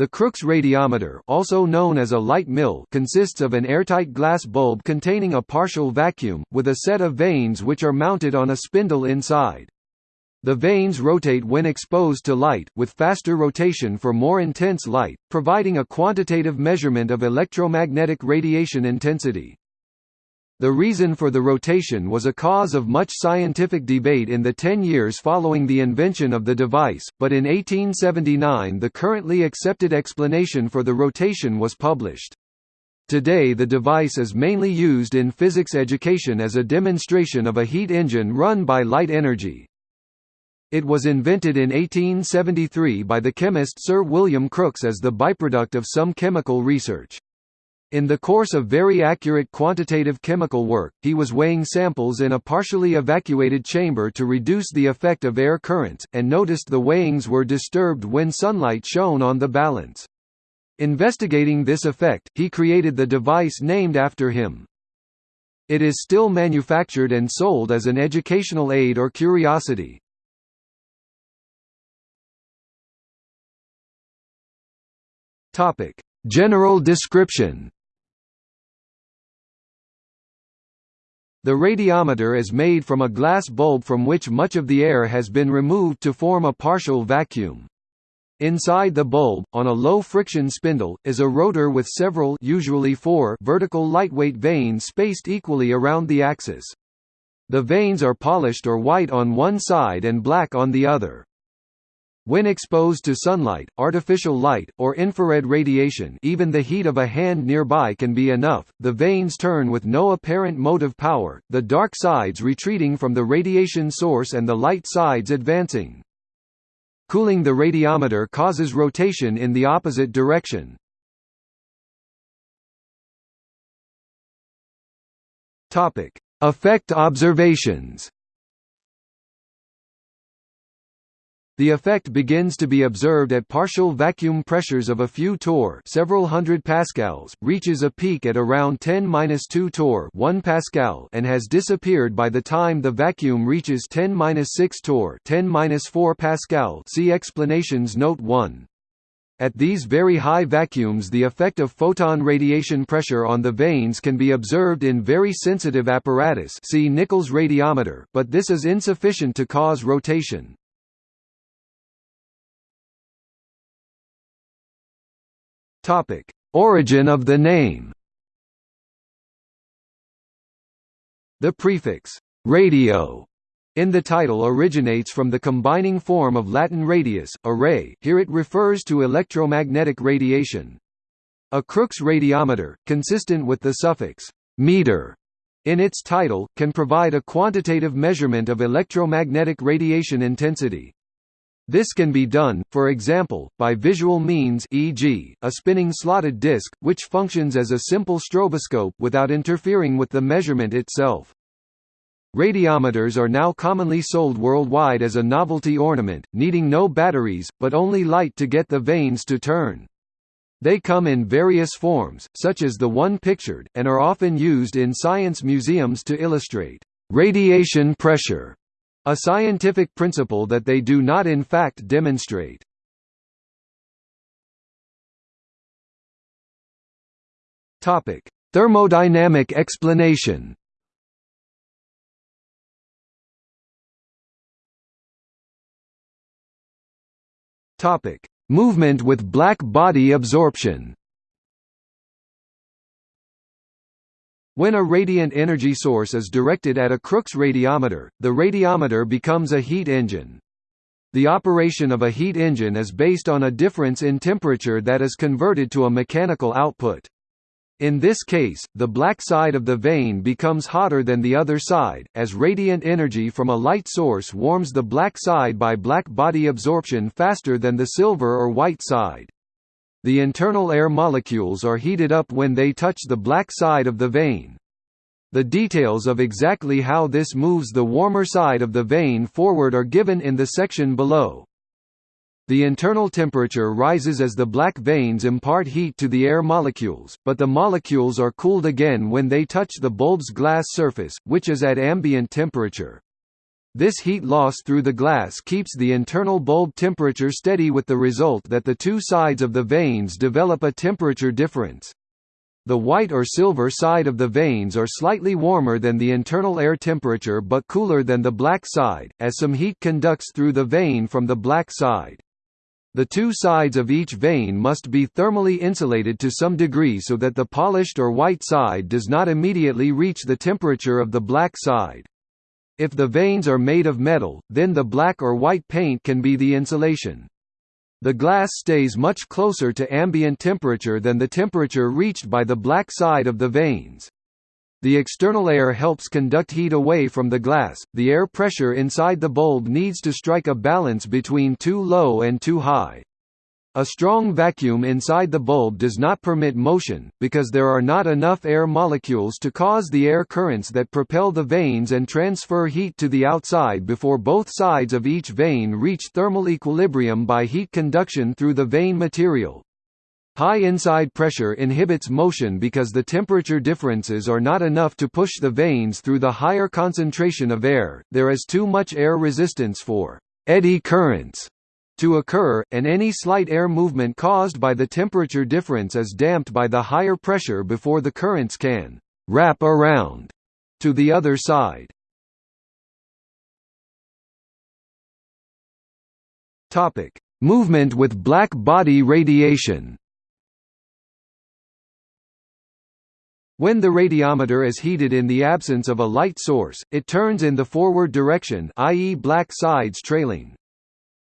The Crookes radiometer also known as a light mill consists of an airtight glass bulb containing a partial vacuum, with a set of vanes which are mounted on a spindle inside. The vanes rotate when exposed to light, with faster rotation for more intense light, providing a quantitative measurement of electromagnetic radiation intensity. The reason for the rotation was a cause of much scientific debate in the ten years following the invention of the device, but in 1879 the currently accepted explanation for the rotation was published. Today the device is mainly used in physics education as a demonstration of a heat engine run by light energy. It was invented in 1873 by the chemist Sir William Crookes as the byproduct of some chemical research. In the course of very accurate quantitative chemical work, he was weighing samples in a partially evacuated chamber to reduce the effect of air currents, and noticed the weighings were disturbed when sunlight shone on the balance. Investigating this effect, he created the device named after him. It is still manufactured and sold as an educational aid or curiosity. General description The radiometer is made from a glass bulb from which much of the air has been removed to form a partial vacuum. Inside the bulb, on a low-friction spindle, is a rotor with several usually four vertical lightweight vanes spaced equally around the axis. The vanes are polished or white on one side and black on the other. When exposed to sunlight, artificial light, or infrared radiation even the heat of a hand nearby can be enough, the vanes turn with no apparent motive power, the dark sides retreating from the radiation source and the light sides advancing. Cooling the radiometer causes rotation in the opposite direction. Effect observations The effect begins to be observed at partial vacuum pressures of a few torr several hundred pascals, reaches a peak at around 10-2 torr 1 pascal and has disappeared by the time the vacuum reaches 10-6 torr 10-4 pascal see explanations note 1. At these very high vacuums the effect of photon radiation pressure on the vanes can be observed in very sensitive apparatus see Nichols radiometer, but this is insufficient to cause rotation. Topic: Origin of the name. The prefix radio in the title originates from the combining form of Latin radius, array here it refers to electromagnetic radiation. A Crookes radiometer, consistent with the suffix «meter» in its title, can provide a quantitative measurement of electromagnetic radiation intensity. This can be done, for example, by visual means e.g., a spinning slotted disc, which functions as a simple stroboscope without interfering with the measurement itself. Radiometers are now commonly sold worldwide as a novelty ornament, needing no batteries, but only light to get the vanes to turn. They come in various forms, such as the one pictured, and are often used in science museums to illustrate radiation pressure a scientific principle that they do not in fact demonstrate. Topic: Thermodynamic explanation. Topic: Movement with black body absorption. When a radiant energy source is directed at a Crookes radiometer, the radiometer becomes a heat engine. The operation of a heat engine is based on a difference in temperature that is converted to a mechanical output. In this case, the black side of the vane becomes hotter than the other side, as radiant energy from a light source warms the black side by black body absorption faster than the silver or white side. The internal air molecules are heated up when they touch the black side of the vane. The details of exactly how this moves the warmer side of the vane forward are given in the section below. The internal temperature rises as the black vanes impart heat to the air molecules, but the molecules are cooled again when they touch the bulb's glass surface, which is at ambient temperature. This heat loss through the glass keeps the internal bulb temperature steady with the result that the two sides of the vanes develop a temperature difference. The white or silver side of the vanes are slightly warmer than the internal air temperature but cooler than the black side, as some heat conducts through the vane from the black side. The two sides of each vane must be thermally insulated to some degree so that the polished or white side does not immediately reach the temperature of the black side. If the vanes are made of metal, then the black or white paint can be the insulation. The glass stays much closer to ambient temperature than the temperature reached by the black side of the vanes. The external air helps conduct heat away from the glass. The air pressure inside the bulb needs to strike a balance between too low and too high. A strong vacuum inside the bulb does not permit motion, because there are not enough air molecules to cause the air currents that propel the vanes and transfer heat to the outside before both sides of each vane reach thermal equilibrium by heat conduction through the vane material. High inside pressure inhibits motion because the temperature differences are not enough to push the vanes through the higher concentration of air, there is too much air resistance for eddy currents to occur, and any slight air movement caused by the temperature difference is damped by the higher pressure before the currents can «wrap around» to the other side. Movement with black body radiation When the radiometer is heated in the absence of a light source, it turns in the forward direction i.e. black sides trailing.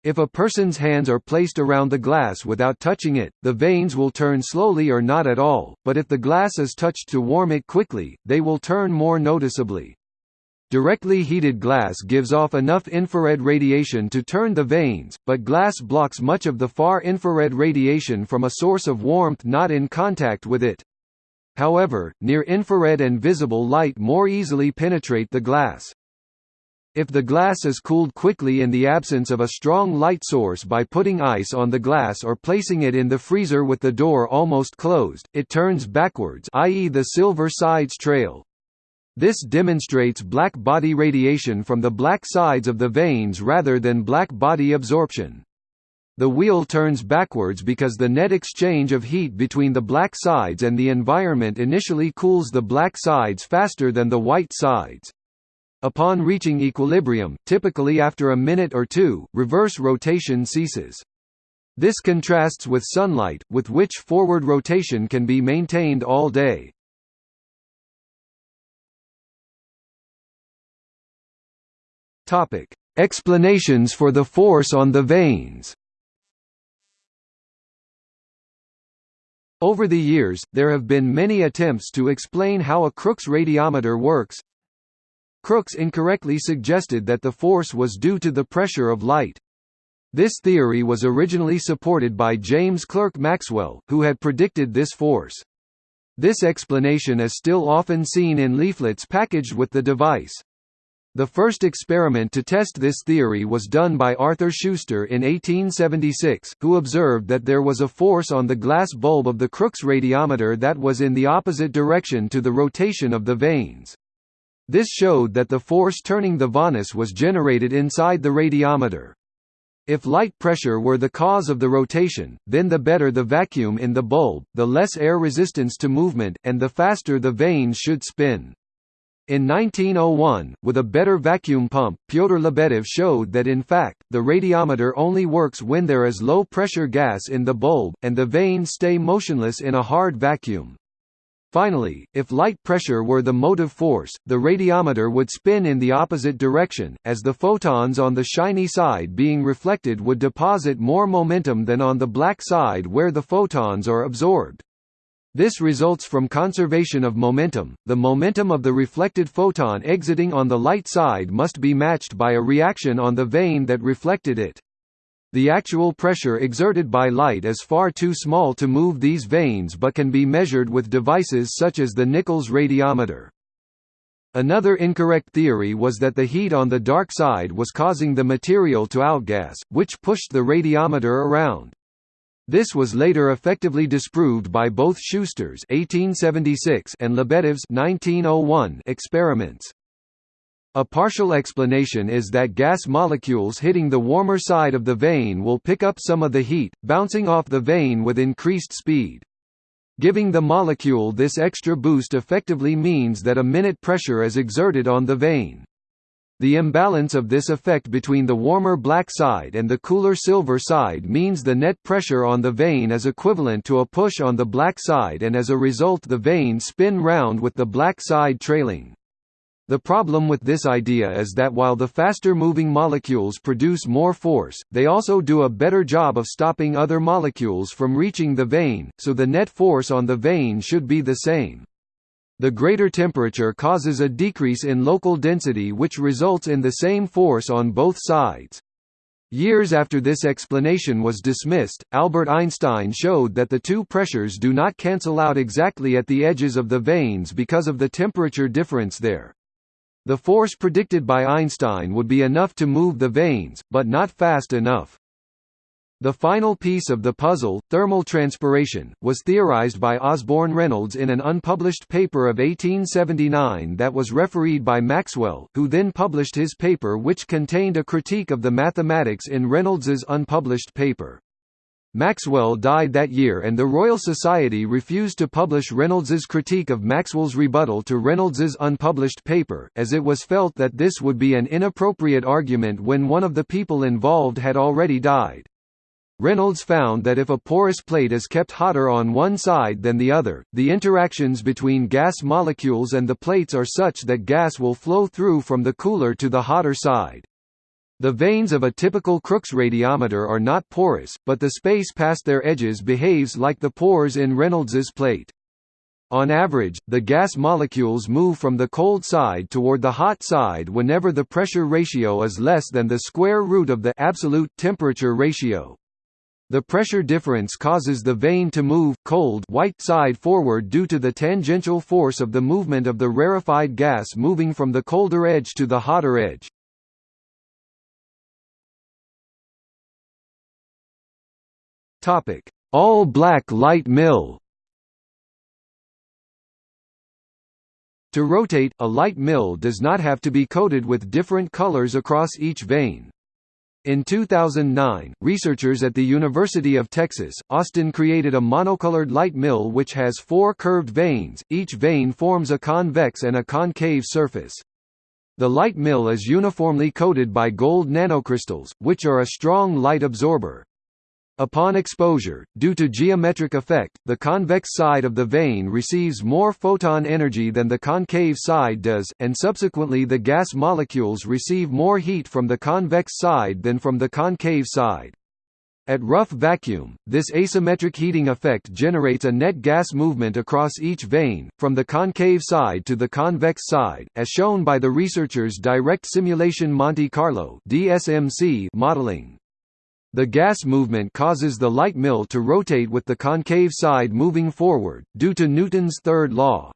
If a person's hands are placed around the glass without touching it, the vanes will turn slowly or not at all, but if the glass is touched to warm it quickly, they will turn more noticeably. Directly heated glass gives off enough infrared radiation to turn the vanes, but glass blocks much of the far infrared radiation from a source of warmth not in contact with it. However, near-infrared and visible light more easily penetrate the glass. If the glass is cooled quickly in the absence of a strong light source by putting ice on the glass or placing it in the freezer with the door almost closed, it turns backwards i.e. the silver sides trail. This demonstrates black body radiation from the black sides of the vanes rather than black body absorption. The wheel turns backwards because the net exchange of heat between the black sides and the environment initially cools the black sides faster than the white sides. Upon reaching equilibrium, typically after a minute or two, reverse rotation ceases. This contrasts with sunlight, with which forward rotation can be maintained all day. Explanations for the force on the vanes. Over the years, there have been many attempts to explain how a Crookes radiometer works. Crookes incorrectly suggested that the force was due to the pressure of light. This theory was originally supported by James Clerk Maxwell, who had predicted this force. This explanation is still often seen in leaflets packaged with the device. The first experiment to test this theory was done by Arthur Schuster in 1876, who observed that there was a force on the glass bulb of the Crookes radiometer that was in the opposite direction to the rotation of the vanes. This showed that the force turning the vanus was generated inside the radiometer. If light pressure were the cause of the rotation, then the better the vacuum in the bulb, the less air resistance to movement, and the faster the vanes should spin. In 1901, with a better vacuum pump, Pyotr Lebedev showed that in fact, the radiometer only works when there is low-pressure gas in the bulb, and the vanes stay motionless in a hard vacuum. Finally, if light pressure were the motive force, the radiometer would spin in the opposite direction, as the photons on the shiny side being reflected would deposit more momentum than on the black side where the photons are absorbed. This results from conservation of momentum. The momentum of the reflected photon exiting on the light side must be matched by a reaction on the vane that reflected it. The actual pressure exerted by light is far too small to move these vanes but can be measured with devices such as the Nichols radiometer. Another incorrect theory was that the heat on the dark side was causing the material to outgas, which pushed the radiometer around. This was later effectively disproved by both Schuster's 1876 and Lebedev's 1901 experiments. A partial explanation is that gas molecules hitting the warmer side of the vane will pick up some of the heat, bouncing off the vane with increased speed. Giving the molecule this extra boost effectively means that a minute pressure is exerted on the vane. The imbalance of this effect between the warmer black side and the cooler silver side means the net pressure on the vane is equivalent to a push on the black side and as a result the vane spin round with the black side trailing. The problem with this idea is that while the faster moving molecules produce more force, they also do a better job of stopping other molecules from reaching the vane, so the net force on the vane should be the same. The greater temperature causes a decrease in local density which results in the same force on both sides. Years after this explanation was dismissed, Albert Einstein showed that the two pressures do not cancel out exactly at the edges of the vanes because of the temperature difference there. The force predicted by Einstein would be enough to move the vanes, but not fast enough. The final piece of the puzzle, thermal transpiration, was theorized by Osborne Reynolds in an unpublished paper of 1879 that was refereed by Maxwell, who then published his paper which contained a critique of the mathematics in Reynolds's unpublished paper. Maxwell died that year and the Royal Society refused to publish Reynolds's critique of Maxwell's rebuttal to Reynolds's unpublished paper, as it was felt that this would be an inappropriate argument when one of the people involved had already died. Reynolds found that if a porous plate is kept hotter on one side than the other, the interactions between gas molecules and the plates are such that gas will flow through from the cooler to the hotter side. The vanes of a typical Crookes radiometer are not porous, but the space past their edges behaves like the pores in Reynolds's plate. On average, the gas molecules move from the cold side toward the hot side whenever the pressure ratio is less than the square root of the absolute temperature ratio. The pressure difference causes the vane to move cold white side forward due to the tangential force of the movement of the rarefied gas moving from the colder edge to the hotter edge. Topic: All black light mill. To rotate, a light mill does not have to be coated with different colors across each vane. In 2009, researchers at the University of Texas, Austin created a monocolored light mill which has four curved vanes, each vane forms a convex and a concave surface. The light mill is uniformly coated by gold nanocrystals, which are a strong light absorber. Upon exposure, due to geometric effect, the convex side of the vane receives more photon energy than the concave side does, and subsequently the gas molecules receive more heat from the convex side than from the concave side. At rough vacuum, this asymmetric heating effect generates a net gas movement across each vane, from the concave side to the convex side, as shown by the researchers' direct simulation Monte Carlo modeling. The gas movement causes the light mill to rotate with the concave side moving forward, due to Newton's third law.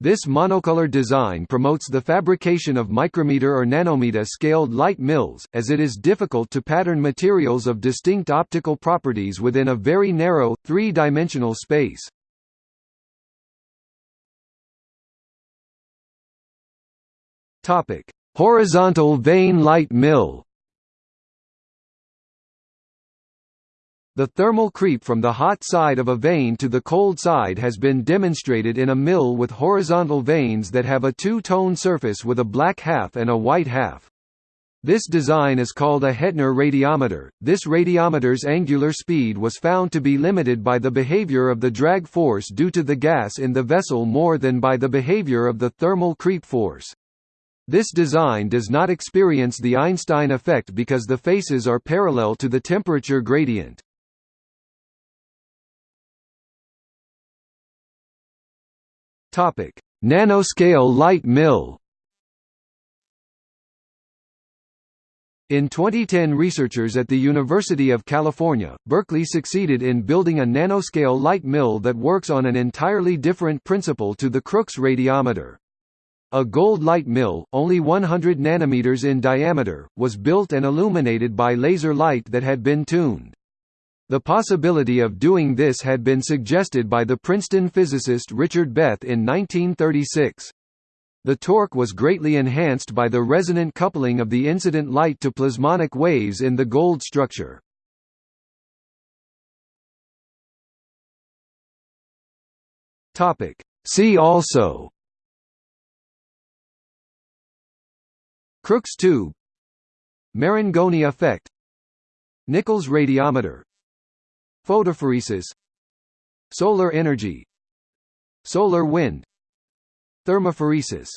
This monocolor design promotes the fabrication of micrometer or nanometer scaled light mills, as it is difficult to pattern materials of distinct optical properties within a very narrow, three-dimensional space. Horizontal vane light mill The thermal creep from the hot side of a vane to the cold side has been demonstrated in a mill with horizontal vanes that have a two-tone surface with a black half and a white half. This design is called a Hettner radiometer. This radiometer's angular speed was found to be limited by the behavior of the drag force due to the gas in the vessel more than by the behavior of the thermal creep force. This design does not experience the Einstein effect because the faces are parallel to the temperature gradient. Topic: Nanoscale light mill. In 2010 researchers at the University of California, Berkeley succeeded in building a nanoscale light mill that works on an entirely different principle to the Crookes radiometer. A gold light mill, only 100 nanometers in diameter, was built and illuminated by laser light that had been tuned. The possibility of doing this had been suggested by the Princeton physicist Richard Beth in 1936. The torque was greatly enhanced by the resonant coupling of the incident light to plasmonic waves in the gold structure. See also. Crookes tube. Marangoni effect. Nichols radiometer Photophoresis Solar energy. Solar wind. Thermophoresis